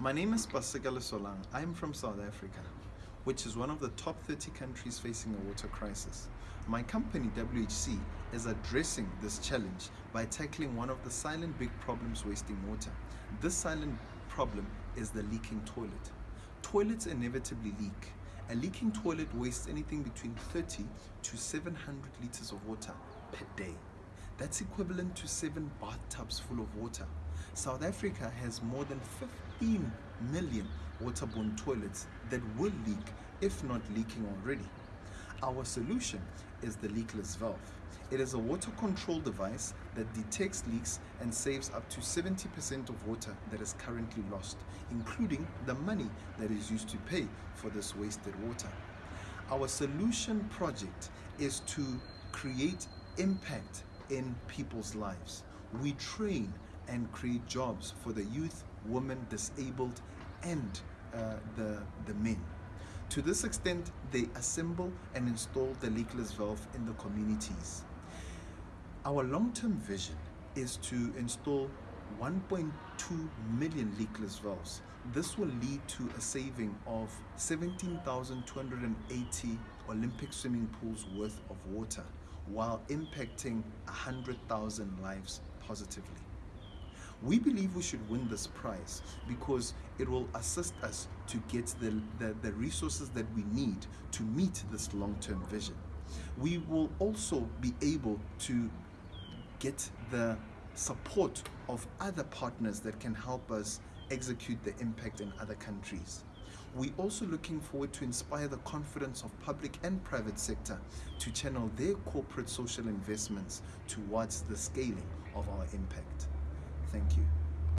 My name is Basigale Solang. I am from South Africa, which is one of the top 30 countries facing a water crisis. My company, WHC, is addressing this challenge by tackling one of the silent big problems wasting water. This silent problem is the leaking toilet. Toilets inevitably leak. A leaking toilet wastes anything between 30 to 700 liters of water per day. That's equivalent to seven bathtubs full of water. South Africa has more than 15 million waterborne toilets that will leak if not leaking already. Our solution is the leakless valve. It is a water control device that detects leaks and saves up to 70% of water that is currently lost, including the money that is used to pay for this wasted water. Our solution project is to create impact in people's lives. We train and create jobs for the youth, women, disabled, and uh, the, the men. To this extent, they assemble and install the leakless valve in the communities. Our long-term vision is to install 1.2 million leakless valves. This will lead to a saving of 17,280 Olympic swimming pools worth of water while impacting 100,000 lives positively. We believe we should win this prize because it will assist us to get the, the, the resources that we need to meet this long-term vision. We will also be able to get the support of other partners that can help us execute the impact in other countries. We're also looking forward to inspire the confidence of public and private sector to channel their corporate social investments towards the scaling of our impact. Thank you.